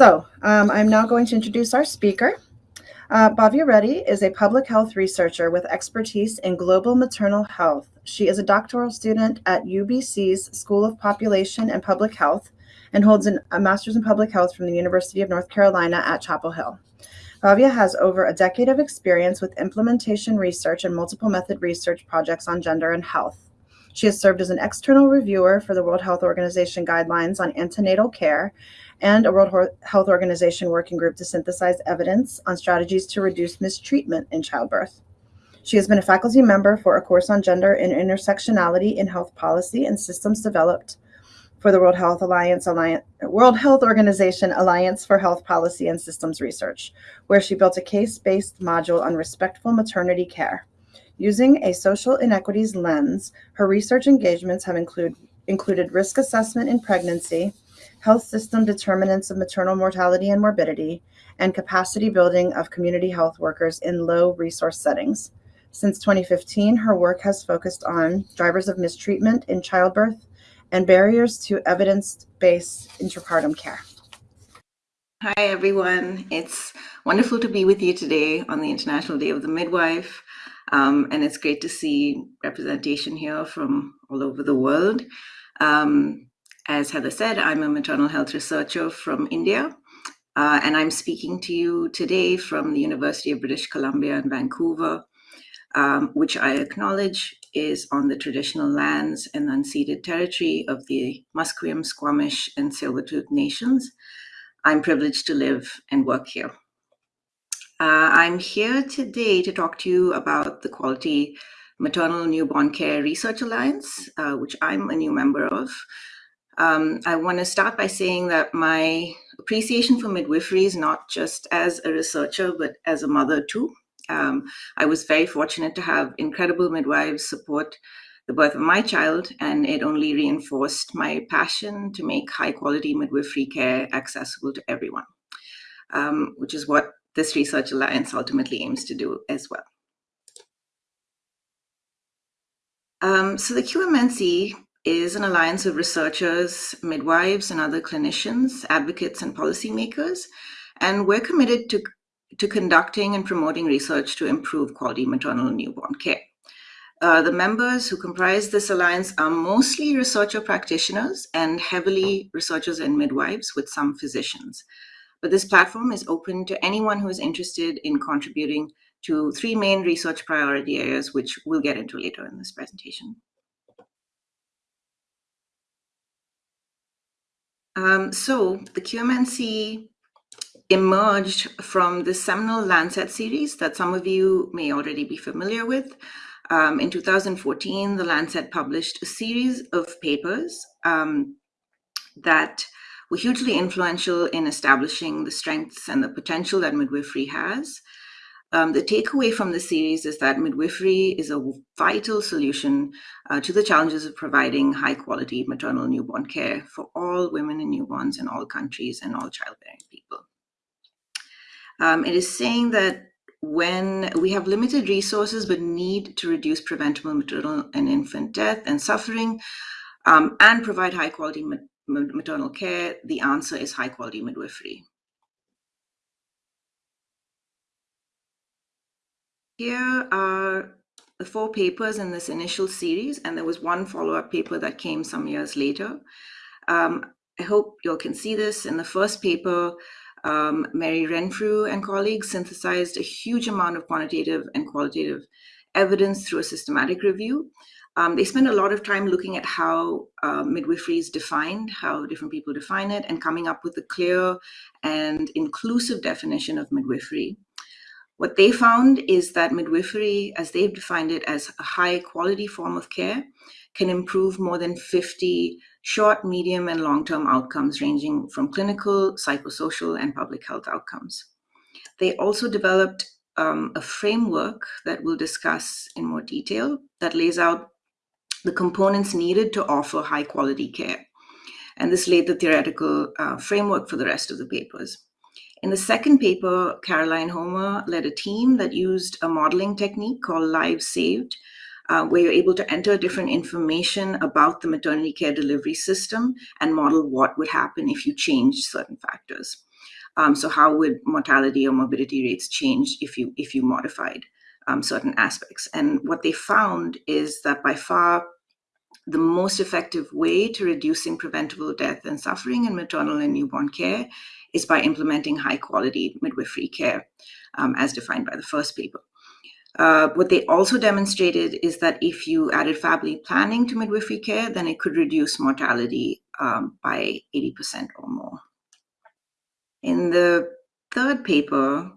So um, I'm now going to introduce our speaker. Uh, Bhavya Reddy is a public health researcher with expertise in global maternal health. She is a doctoral student at UBC's School of Population and Public Health and holds an, a master's in public health from the University of North Carolina at Chapel Hill. Bhavya has over a decade of experience with implementation research and multiple method research projects on gender and health. She has served as an external reviewer for the World Health Organization guidelines on antenatal care and a World Health Organization working group to synthesize evidence on strategies to reduce mistreatment in childbirth. She has been a faculty member for a course on gender and intersectionality in health policy and systems developed for the World Health Alliance, Alliance World Health Organization Alliance for Health Policy and Systems Research, where she built a case-based module on respectful maternity care. Using a social inequities lens, her research engagements have include, included risk assessment in pregnancy, health system determinants of maternal mortality and morbidity, and capacity building of community health workers in low resource settings. Since 2015, her work has focused on drivers of mistreatment in childbirth and barriers to evidence-based intrapartum care. Hi, everyone. It's wonderful to be with you today on the International Day of the Midwife. Um, and it's great to see representation here from all over the world. Um, as Heather said, I'm a maternal health researcher from India, uh, and I'm speaking to you today from the University of British Columbia in Vancouver, um, which I acknowledge is on the traditional lands and unceded territory of the Musqueam, Squamish, and Tsleil-Waututh nations. I'm privileged to live and work here. Uh, I'm here today to talk to you about the Quality Maternal Newborn Care Research Alliance, uh, which I'm a new member of. Um, I want to start by saying that my appreciation for midwifery is not just as a researcher, but as a mother too. Um, I was very fortunate to have incredible midwives support the birth of my child, and it only reinforced my passion to make high quality midwifery care accessible to everyone, um, which is what this Research Alliance ultimately aims to do as well. Um, so the QMNC is an alliance of researchers, midwives, and other clinicians, advocates, and policymakers. And we're committed to, to conducting and promoting research to improve quality maternal and newborn care. Uh, the members who comprise this alliance are mostly researcher practitioners and heavily researchers and midwives with some physicians. But this platform is open to anyone who is interested in contributing to three main research priority areas, which we'll get into later in this presentation. Um, so the QMNC emerged from the seminal Lancet series that some of you may already be familiar with. Um, in 2014, the Lancet published a series of papers um, that were hugely influential in establishing the strengths and the potential that midwifery has. Um, the takeaway from the series is that midwifery is a vital solution uh, to the challenges of providing high quality maternal newborn care for all women and newborns in all countries and all childbearing people. Um, it is saying that when we have limited resources but need to reduce preventable maternal and infant death and suffering um, and provide high quality maternal care, the answer is high quality midwifery. Here are the four papers in this initial series, and there was one follow-up paper that came some years later. Um, I hope you all can see this. In the first paper, um, Mary Renfrew and colleagues synthesized a huge amount of quantitative and qualitative evidence through a systematic review. Um, they spend a lot of time looking at how uh, midwifery is defined, how different people define it, and coming up with a clear and inclusive definition of midwifery. What they found is that midwifery, as they've defined it as a high quality form of care, can improve more than 50 short, medium, and long-term outcomes ranging from clinical, psychosocial, and public health outcomes. They also developed um, a framework that we'll discuss in more detail that lays out the components needed to offer high quality care. And this laid the theoretical uh, framework for the rest of the papers. In the second paper, Caroline Homer led a team that used a modeling technique called Lives Saved, uh, where you're able to enter different information about the maternity care delivery system and model what would happen if you changed certain factors. Um, so how would mortality or morbidity rates change if you if you modified um, certain aspects? And what they found is that by far the most effective way to reducing preventable death and suffering in maternal and newborn care is by implementing high quality midwifery care, um, as defined by the first paper. Uh, what they also demonstrated is that if you added family planning to midwifery care, then it could reduce mortality um, by 80% or more. In the third paper,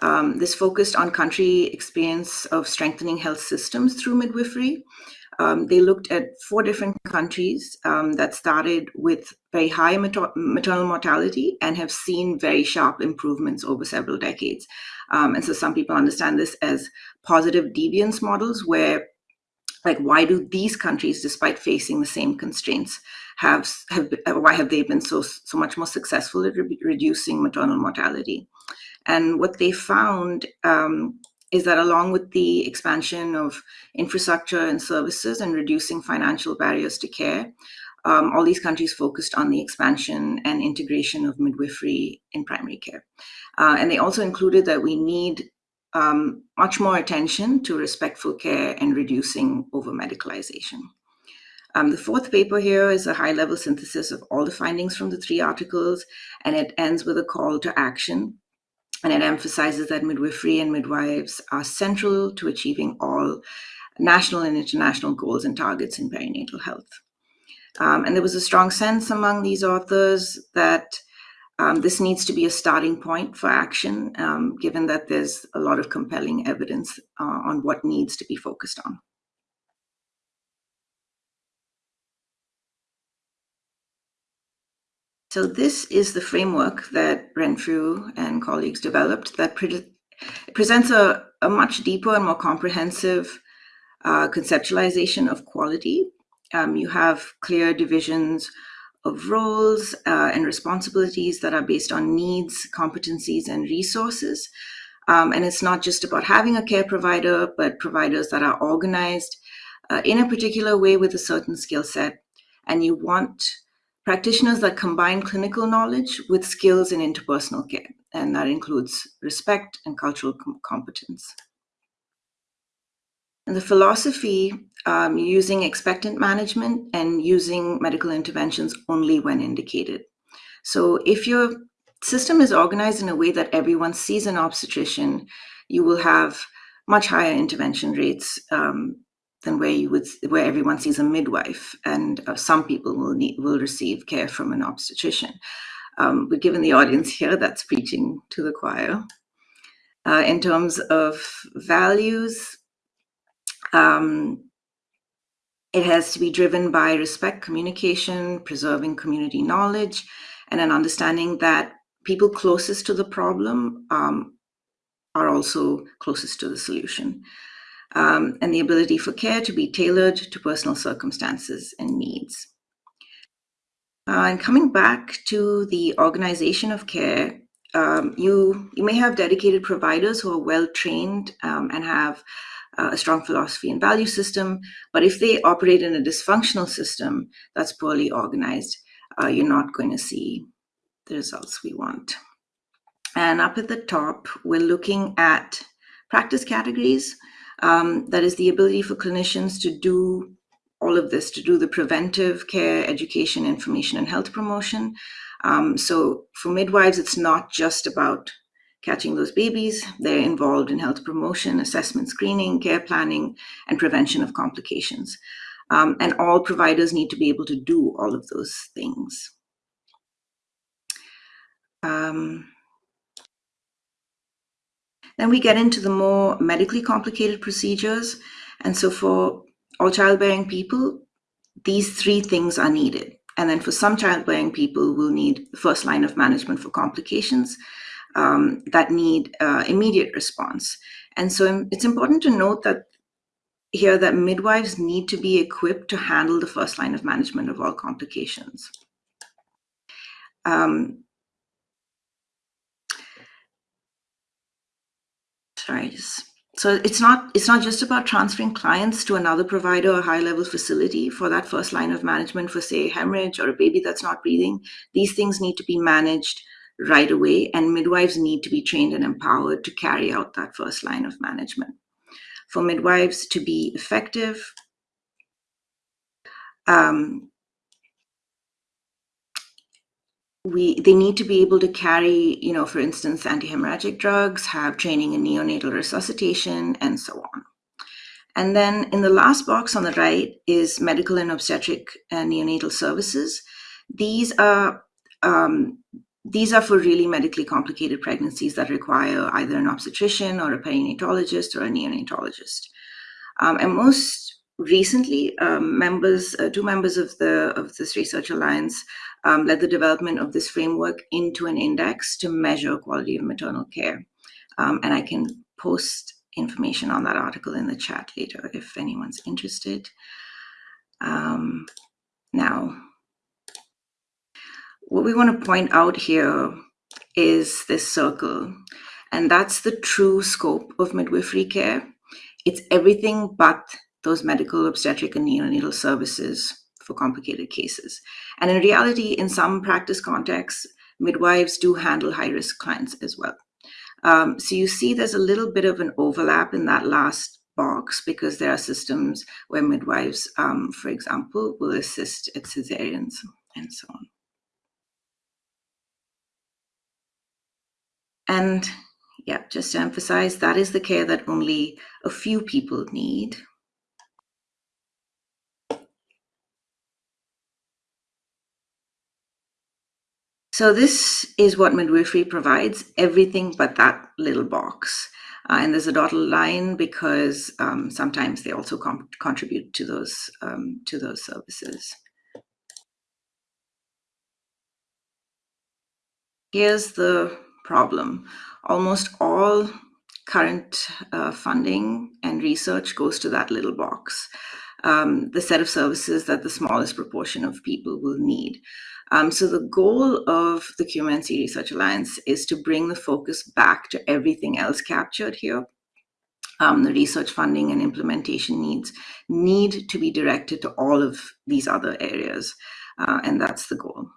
um, this focused on country experience of strengthening health systems through midwifery. Um, they looked at four different countries um, that started with very high mater maternal mortality and have seen very sharp improvements over several decades. Um, and so some people understand this as positive deviance models where like why do these countries despite facing the same constraints have have why have they been so so much more successful at re reducing maternal mortality and what they found um, is that along with the expansion of infrastructure and services and reducing financial barriers to care um, all these countries focused on the expansion and integration of midwifery in primary care uh, and they also included that we need um, much more attention to respectful care and reducing over medicalization. Um, the fourth paper here is a high level synthesis of all the findings from the three articles, and it ends with a call to action. And it emphasizes that midwifery and midwives are central to achieving all national and international goals and targets in perinatal health. Um, and there was a strong sense among these authors that um, this needs to be a starting point for action, um, given that there's a lot of compelling evidence uh, on what needs to be focused on. So this is the framework that Renfrew and colleagues developed that pre presents a, a, much deeper and more comprehensive uh, conceptualization of quality. Um, you have clear divisions of roles uh, and responsibilities that are based on needs, competencies, and resources. Um, and it's not just about having a care provider, but providers that are organized uh, in a particular way with a certain skill set. And you want practitioners that combine clinical knowledge with skills in interpersonal care. And that includes respect and cultural com competence. And the philosophy um, using expectant management and using medical interventions only when indicated. So if your system is organized in a way that everyone sees an obstetrician, you will have much higher intervention rates um, than where you would where everyone sees a midwife, and uh, some people will need will receive care from an obstetrician. Um, but given the audience here, that's preaching to the choir. Uh, in terms of values, um, it has to be driven by respect, communication, preserving community knowledge, and an understanding that people closest to the problem um, are also closest to the solution. Um, and the ability for care to be tailored to personal circumstances and needs. Uh, and coming back to the organization of care, um, you, you may have dedicated providers who are well trained um, and have uh, a strong philosophy and value system. But if they operate in a dysfunctional system that's poorly organized, uh, you're not going to see the results we want. And up at the top, we're looking at practice categories. Um, that is the ability for clinicians to do all of this, to do the preventive care, education, information, and health promotion. Um, so for midwives, it's not just about catching those babies. They're involved in health promotion, assessment screening, care planning, and prevention of complications. Um, and all providers need to be able to do all of those things. Um, then we get into the more medically complicated procedures. And so for all childbearing people, these three things are needed. And then for some childbearing people, we'll need the first line of management for complications um, that need uh, immediate response. And so it's important to note that here that midwives need to be equipped to handle the first line of management of all complications. Um, so it's not it's not just about transferring clients to another provider or high level facility for that first line of management for say hemorrhage or a baby that's not breathing. These things need to be managed right away, and midwives need to be trained and empowered to carry out that first line of management. For midwives to be effective, um, we they need to be able to carry, you know, for instance, antihemorrhagic drugs, have training in neonatal resuscitation, and so on. And then in the last box on the right is medical and obstetric and neonatal services. These are um, these are for really medically complicated pregnancies that require either an obstetrician or a perinatologist or a neonatologist. Um, and most recently, um, members, uh, two members of the of this research alliance um, led the development of this framework into an index to measure quality of maternal care. Um, and I can post information on that article in the chat later if anyone's interested. Um, now, what we want to point out here is this circle, and that's the true scope of midwifery care. It's everything but those medical, obstetric, and neonatal services for complicated cases. And in reality, in some practice contexts, midwives do handle high risk clients as well. Um, so you see there's a little bit of an overlap in that last box because there are systems where midwives, um, for example, will assist at cesareans and so on. And yeah, just to emphasize, that is the care that only a few people need. So this is what midwifery provides, everything but that little box. Uh, and there's a dotted line because um, sometimes they also contribute to those um, to those services. Here's the problem. Almost all current uh, funding and research goes to that little box, um, the set of services that the smallest proportion of people will need. Um, so the goal of the QMNC Research Alliance is to bring the focus back to everything else captured here. Um, the research funding and implementation needs need to be directed to all of these other areas, uh, and that's the goal.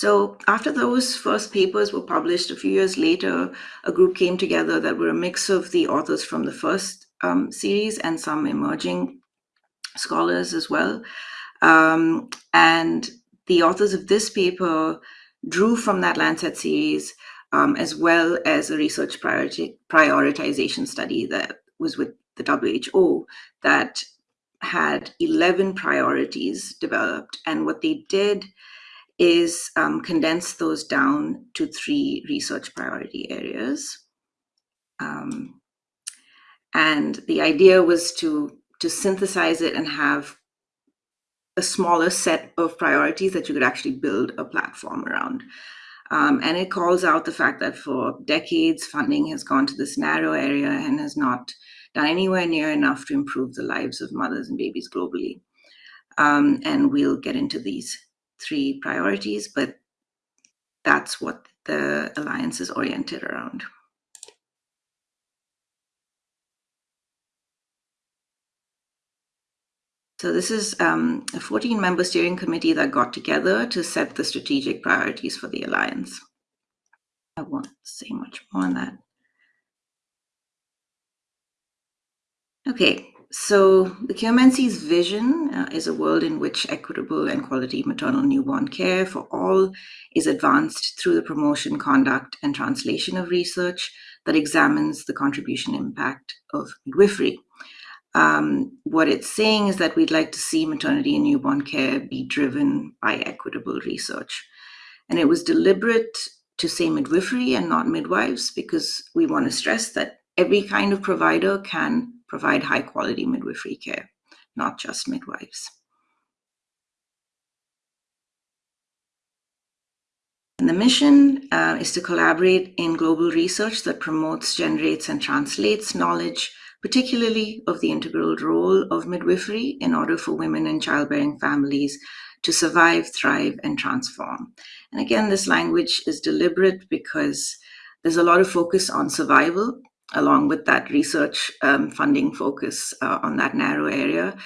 So after those first papers were published a few years later, a group came together that were a mix of the authors from the first um, series and some emerging scholars as well. Um, and the authors of this paper drew from that Lancet series um, as well as a research priority, prioritization study that was with the WHO that had 11 priorities developed. And what they did is um, condense those down to three research priority areas. Um, and the idea was to, to synthesize it and have a smaller set of priorities that you could actually build a platform around. Um, and it calls out the fact that for decades, funding has gone to this narrow area and has not done anywhere near enough to improve the lives of mothers and babies globally. Um, and we'll get into these three priorities, but that's what the alliance is oriented around. So this is um, a 14-member steering committee that got together to set the strategic priorities for the alliance. I won't say much more on that. Okay, so the QMNC's vision uh, is a world in which equitable and quality maternal newborn care for all is advanced through the promotion, conduct, and translation of research that examines the contribution impact of midwifery. Um, what it's saying is that we'd like to see maternity and newborn care be driven by equitable research. And it was deliberate to say midwifery and not midwives because we want to stress that every kind of provider can provide high quality midwifery care, not just midwives. And the mission uh, is to collaborate in global research that promotes, generates, and translates knowledge, particularly of the integral role of midwifery in order for women and childbearing families to survive, thrive, and transform. And again, this language is deliberate because there's a lot of focus on survival along with that research um, funding focus uh, on that narrow area.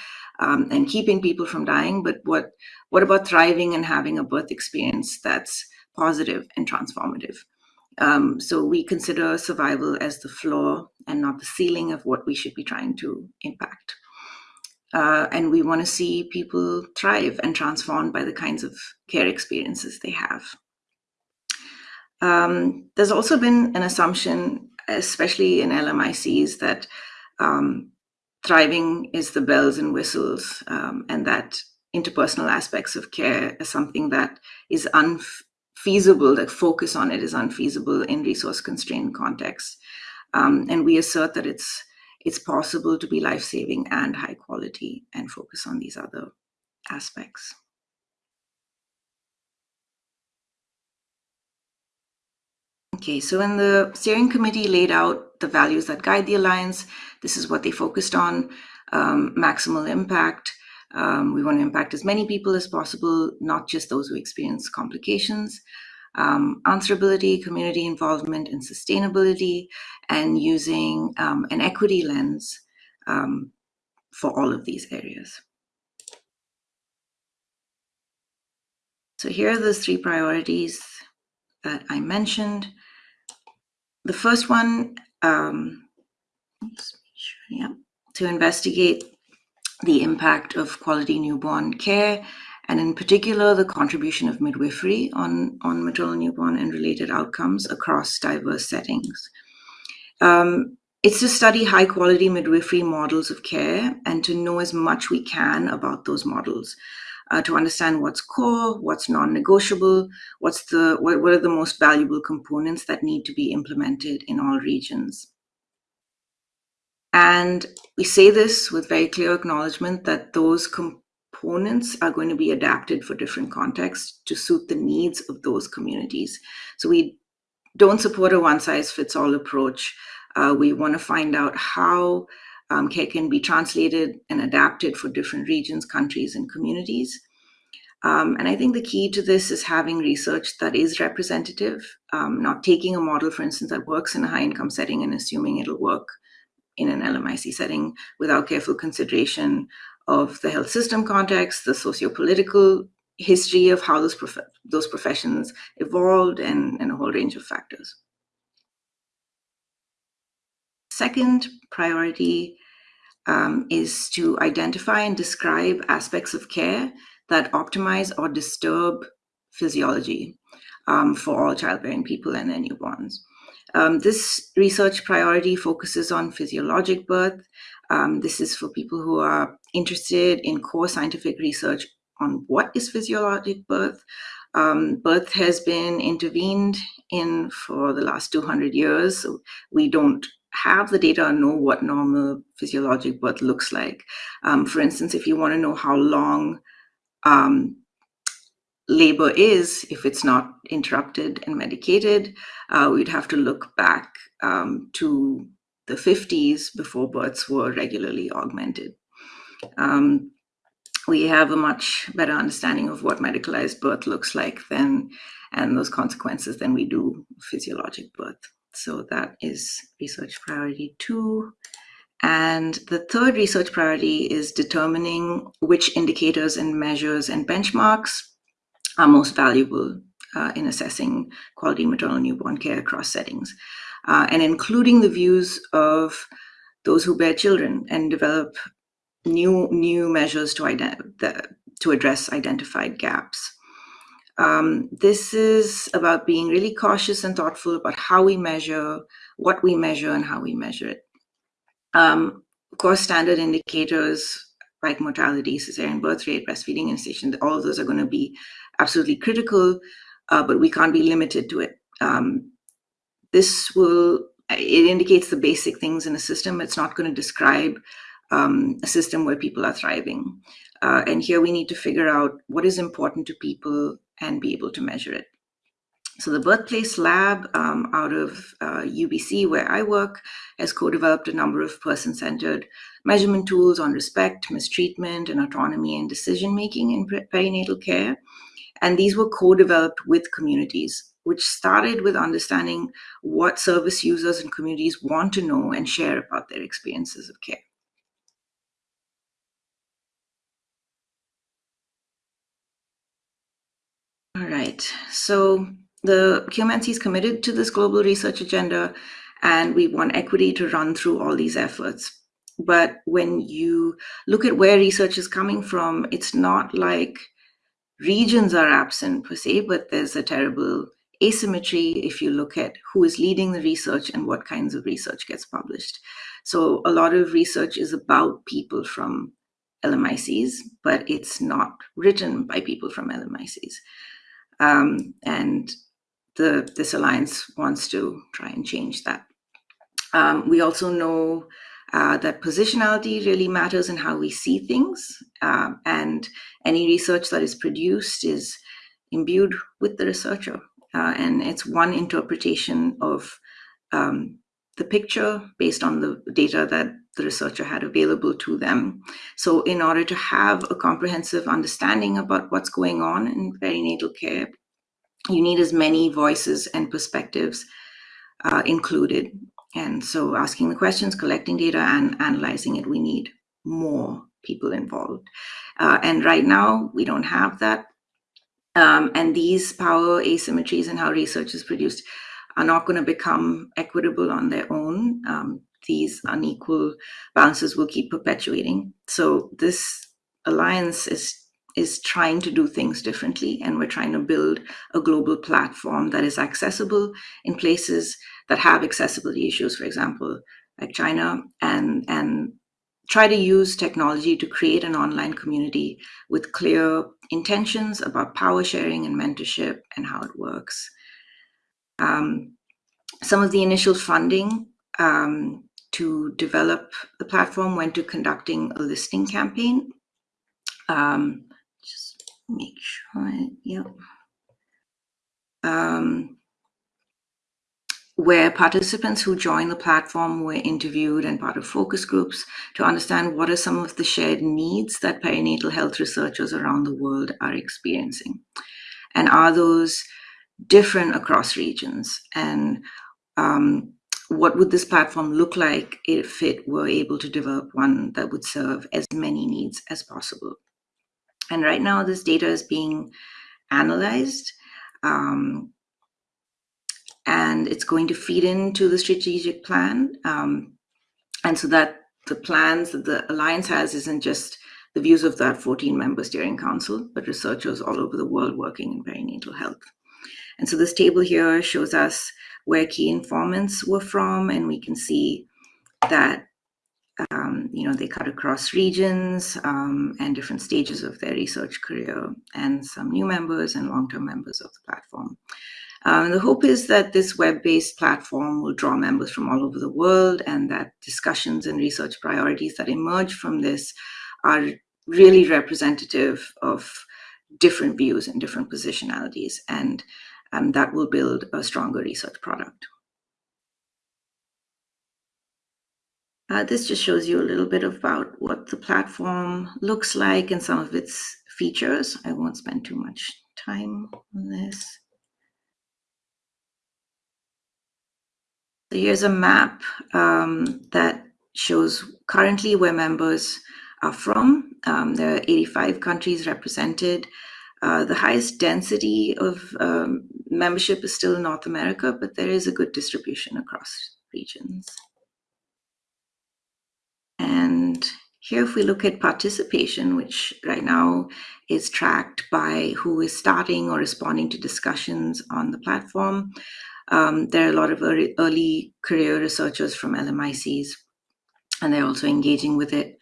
um, and keeping people from dying, but what what about thriving and having a birth experience that's positive and transformative? Um, so we consider survival as the floor and not the ceiling of what we should be trying to impact. Uh, and we want to see people thrive and transformed by the kinds of care experiences they have. Um, there's also been an assumption, especially in LMICs, that um, thriving is the bells and whistles, um, and that interpersonal aspects of care is something that is unfeasible, that focus on it is unfeasible in resource constrained contexts. Um, and we assert that it's it's possible to be life-saving and high quality and focus on these other aspects. Okay, so when the steering committee laid out the values that guide the Alliance, this is what they focused on, um, maximal impact. Um, we want to impact as many people as possible, not just those who experience complications. Um, answerability, community involvement, and sustainability, and using um, an equity lens um, for all of these areas. So here are the three priorities that I mentioned. The first one, um, yeah, to investigate the impact of quality newborn care, and in particular, the contribution of midwifery on, on maternal newborn and related outcomes across diverse settings. Um, it's to study high quality midwifery models of care and to know as much we can about those models uh, to understand what's core, what's non-negotiable, what's the what, what are the most valuable components that need to be implemented in all regions. And we say this with very clear acknowledgement that those components are going to be adapted for different contexts to suit the needs of those communities. So we don't support a one-size-fits-all approach. Uh, we want to find out how um, can be translated and adapted for different regions, countries, and communities. Um, and I think the key to this is having research that is representative, um, not taking a model, for instance, that works in a high income setting and assuming it'll work in an LMIC setting without careful consideration of the health system context, the socio-political history of how those, prof those professions evolved, and, and a whole range of factors. Second priority um, is to identify and describe aspects of care that optimize or disturb physiology um, for all childbearing people and their newborns. Um, this research priority focuses on physiologic birth. Um, this is for people who are interested in core scientific research on what is physiologic birth. Um, birth has been intervened in for the last 200 years. So we don't have the data and know what normal physiologic birth looks like. Um, for instance, if you want to know how long um, labor is, if it's not interrupted and medicated, uh, we'd have to look back um, to the 50s before births were regularly augmented. Um, we have a much better understanding of what medicalized birth looks like then and those consequences than we do physiologic birth. So that is research priority two. And the third research priority is determining which indicators and measures and benchmarks are most valuable uh, in assessing quality maternal newborn care across settings, uh, and including the views of those who bear children and develop new new measures to, the, to address identified gaps. Um, this is about being really cautious and thoughtful about how we measure, what we measure, and how we measure it. Um, of course, standard indicators like mortality, cesarean birth rate, breastfeeding gestation, all of those are going to be absolutely critical, uh, but we can't be limited to it. Um, this will, it indicates the basic things in a system. It's not going to describe um, a system where people are thriving. Uh, and here we need to figure out what is important to people and be able to measure it. So the Birthplace Lab um, out of uh, UBC, where I work, has co-developed a number of person-centered measurement tools on respect, mistreatment, and autonomy and decision-making in perinatal care. And these were co-developed with communities, which started with understanding what service users and communities want to know and share about their experiences of care. So the QMNC is committed to this global research agenda, and we want equity to run through all these efforts. But when you look at where research is coming from, it's not like regions are absent per se, but there's a terrible asymmetry if you look at who is leading the research and what kinds of research gets published. So a lot of research is about people from LMICs, but it's not written by people from LMICs. Um, and the, this alliance wants to try and change that. Um, we also know uh, that positionality really matters in how we see things. Um, and any research that is produced is imbued with the researcher. Uh, and it's one interpretation of um, the picture based on the data that the researcher had available to them. So in order to have a comprehensive understanding about what's going on in perinatal care, you need as many voices and perspectives uh, included. And so asking the questions, collecting data and analyzing it, we need more people involved. Uh, and right now we don't have that. Um, and these power asymmetries and how research is produced are not going to become equitable on their own. Um, these unequal balances will keep perpetuating. So this alliance is is trying to do things differently and we're trying to build a global platform that is accessible in places that have accessibility issues for example like China and and try to use technology to create an online community with clear intentions about power sharing and mentorship and how it works um, some of the initial funding um, to develop the platform went to conducting a listing campaign. Um, just make sure, yep. Um, where participants who joined the platform were interviewed and part of focus groups to understand what are some of the shared needs that perinatal health researchers around the world are experiencing. And are those different across regions? And um, what would this platform look like if it were able to develop one that would serve as many needs as possible? And right now, this data is being analyzed. Um, and it's going to feed into the strategic plan. Um, and so that the plans that the Alliance has isn't just the views of that 14 member steering council, but researchers all over the world working in perinatal health. And so this table here shows us where key informants were from, and we can see that um, you know they cut across regions um, and different stages of their research career, and some new members and long-term members of the platform. Um, the hope is that this web-based platform will draw members from all over the world, and that discussions and research priorities that emerge from this are really representative of different views and different positionalities. And and that will build a stronger research product. Uh, this just shows you a little bit about what the platform looks like and some of its features. I won't spend too much time on this. So here's a map um, that shows currently where members are from. Um, there are 85 countries represented. Uh, the highest density of um, membership is still in North America, but there is a good distribution across regions. And here, if we look at participation, which right now is tracked by who is starting or responding to discussions on the platform, um, there are a lot of early, early, career researchers from LMICs, and they're also engaging with it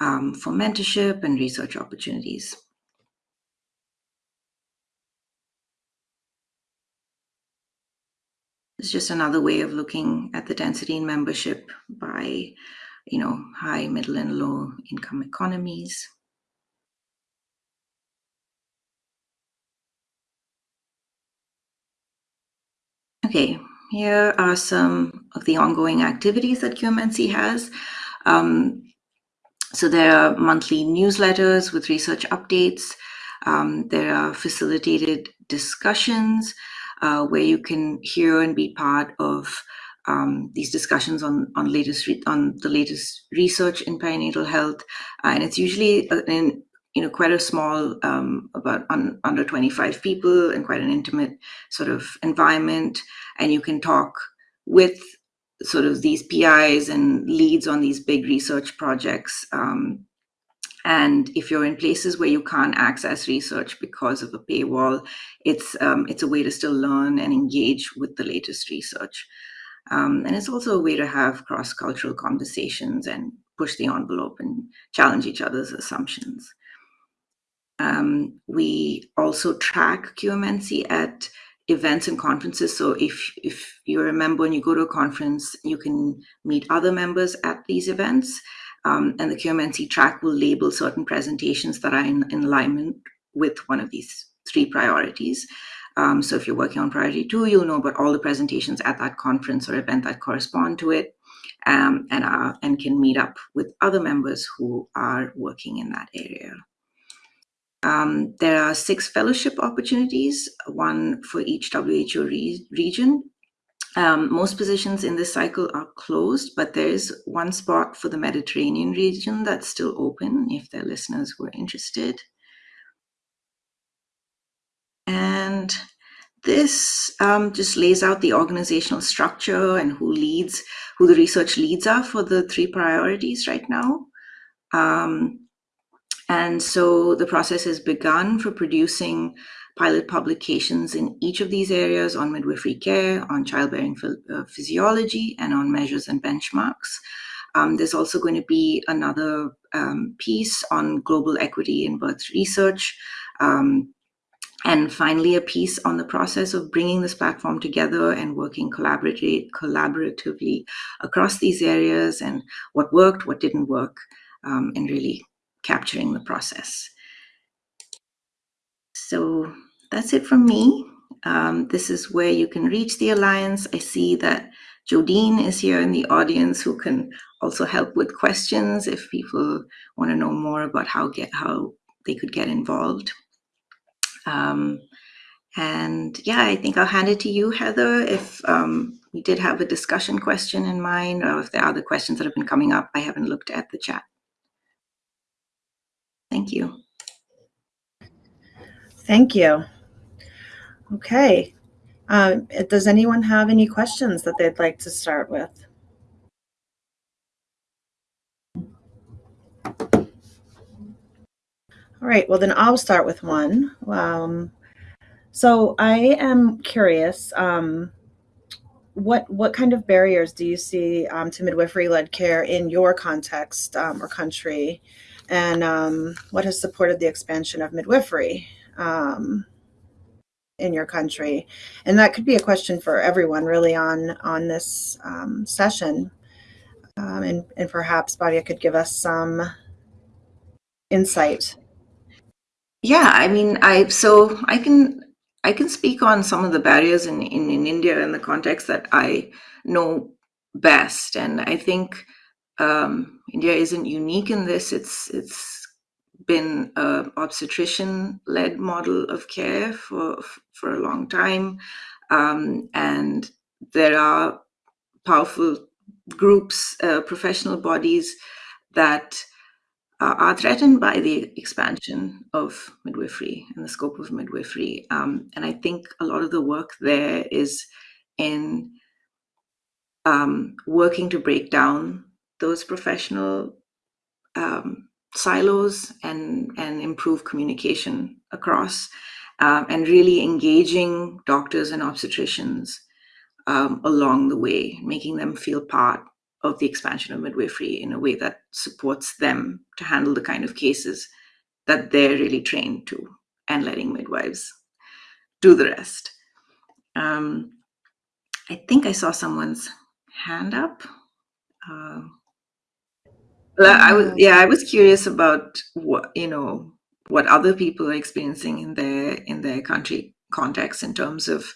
um, for mentorship and research opportunities. It's just another way of looking at the density in membership by, you know, high, middle, and low income economies. Okay, here are some of the ongoing activities that QMNC has. Um, so there are monthly newsletters with research updates. Um, there are facilitated discussions uh, where you can hear and be part of um, these discussions on on latest on the latest research in perinatal health, uh, and it's usually an you know quite a small um, about un, under 25 people and quite an intimate sort of environment. And you can talk with sort of these pis and leads on these big research projects um, and if you're in places where you can't access research because of a paywall it's um, it's a way to still learn and engage with the latest research um, and it's also a way to have cross-cultural conversations and push the envelope and challenge each other's assumptions um, we also track QMNC at events and conferences. So if if you're a member and you go to a conference, you can meet other members at these events. Um, and the QMNC track will label certain presentations that are in, in alignment with one of these three priorities. Um, so if you're working on priority two, you'll know about all the presentations at that conference or event that correspond to it, um, and are, and can meet up with other members who are working in that area. Um, there are six fellowship opportunities, one for each WHO re region. Um, most positions in this cycle are closed, but there is one spot for the Mediterranean region that's still open if there are listeners were interested. And this um, just lays out the organizational structure and who leads, who the research leads are for the three priorities right now. Um, and so the process has begun for producing pilot publications in each of these areas on midwifery care, on childbearing uh, physiology, and on measures and benchmarks. Um, there's also going to be another um, piece on global equity in birth research. Um, and finally, a piece on the process of bringing this platform together and working collaboratively, across these areas and what worked, what didn't work, um, and really capturing the process. So that's it from me. Um, this is where you can reach the Alliance. I see that Jodine is here in the audience who can also help with questions if people want to know more about how get how they could get involved. Um, and yeah, I think I'll hand it to you, Heather, if um, we did have a discussion question in mind or if there are other questions that have been coming up. I haven't looked at the chat. Thank you. Thank you. Okay. Uh, does anyone have any questions that they'd like to start with? All right, well then I'll start with one. Um, so I am curious, um, what what kind of barriers do you see um, to midwifery-led care in your context um, or country? and um, what has supported the expansion of midwifery um, in your country? And that could be a question for everyone really on, on this um, session. Um, and, and perhaps Bhavya could give us some insight. Yeah, I mean, I so I can I can speak on some of the barriers in, in, in India in the context that I know best. And I think um, India isn't unique in this. It's it's been a obstetrician-led model of care for for a long time, um, and there are powerful groups, uh, professional bodies that uh, are threatened by the expansion of midwifery and the scope of midwifery. Um, and I think a lot of the work there is in um, working to break down those professional um, silos and and improve communication across um, and really engaging doctors and obstetricians um, along the way making them feel part of the expansion of midwifery in a way that supports them to handle the kind of cases that they're really trained to and letting midwives do the rest. Um, i think i saw someone's hand up. Uh, I was yeah, I was curious about what you know what other people are experiencing in their in their country context in terms of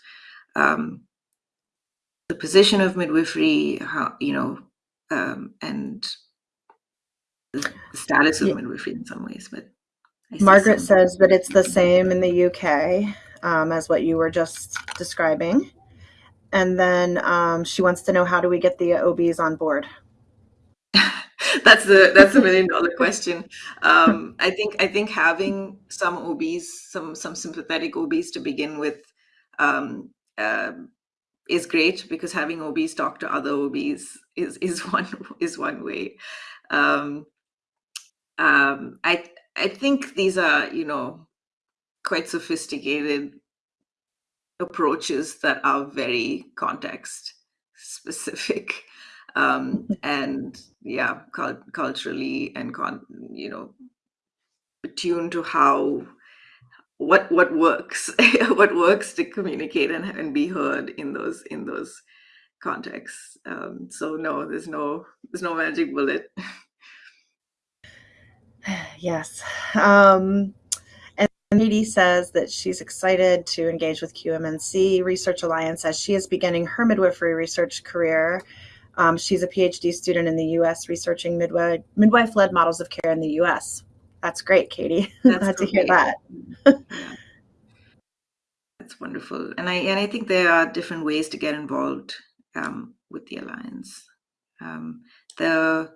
um, the position of midwifery, how you know, um, and the status of yeah. midwifery in some ways. But Margaret says that it's the same in the UK um, as what you were just describing, and then um, she wants to know how do we get the OBs on board. that's the that's the million dollar question. Um, I think I think having some OBs, some some sympathetic OBs to begin with, um, uh, is great because having OBs talk to other OBs is is one is one way. Um, um, I I think these are you know quite sophisticated approaches that are very context specific um, and yeah cult culturally and con you know attuned to how what what works what works to communicate and, and be heard in those in those contexts. Um, so no there's no there's no magic bullet. Yes. Um, and Katie says that she's excited to engage with QMNC Research Alliance as she is beginning her midwifery research career. Um, she's a PhD student in the U.S. researching midwife midwife-led models of care in the U.S. That's great, Katie. That's Glad to hear that. That's wonderful, and I and I think there are different ways to get involved um, with the alliance. Um, the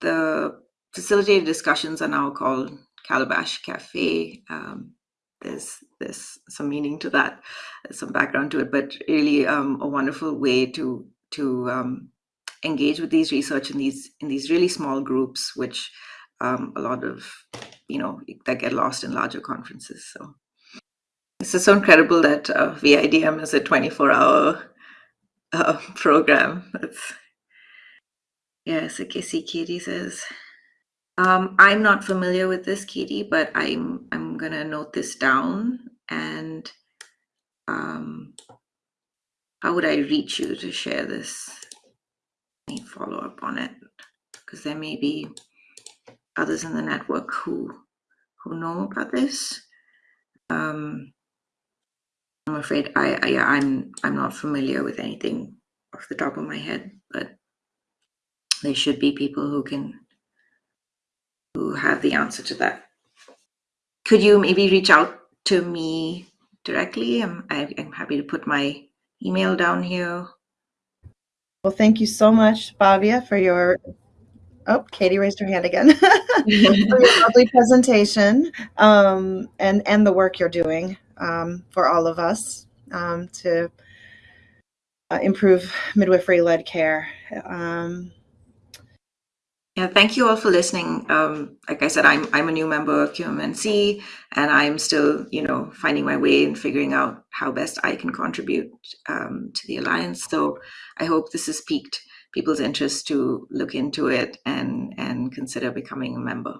the facilitated discussions are now called Calabash Cafe. Um, there's there's some meaning to that, some background to it, but really um, a wonderful way to to um, engage with these research in these in these really small groups, which um, a lot of you know that get lost in larger conferences. So this is so incredible that uh, VIDM is a 24 hour uh, program. That's yes, okay. See, Katie says. Um, I'm not familiar with this, Katie, but I'm I'm gonna note this down. And um, how would I reach you to share this? Me follow up on it because there may be others in the network who who know about this. Um, I'm afraid I, I I'm I'm not familiar with anything off the top of my head, but there should be people who can who have the answer to that. Could you maybe reach out to me directly? I'm, I, I'm happy to put my email down here. Well, thank you so much, Bhavya, for your. Oh, Katie raised her hand again. for your lovely presentation um, and and the work you're doing um, for all of us um, to uh, improve midwifery-led care. Yeah, thank you all for listening. Um, like I said, I'm I'm a new member of QMNC, and I'm still, you know, finding my way and figuring out how best I can contribute um, to the alliance. So I hope this has piqued people's interest to look into it and and consider becoming a member.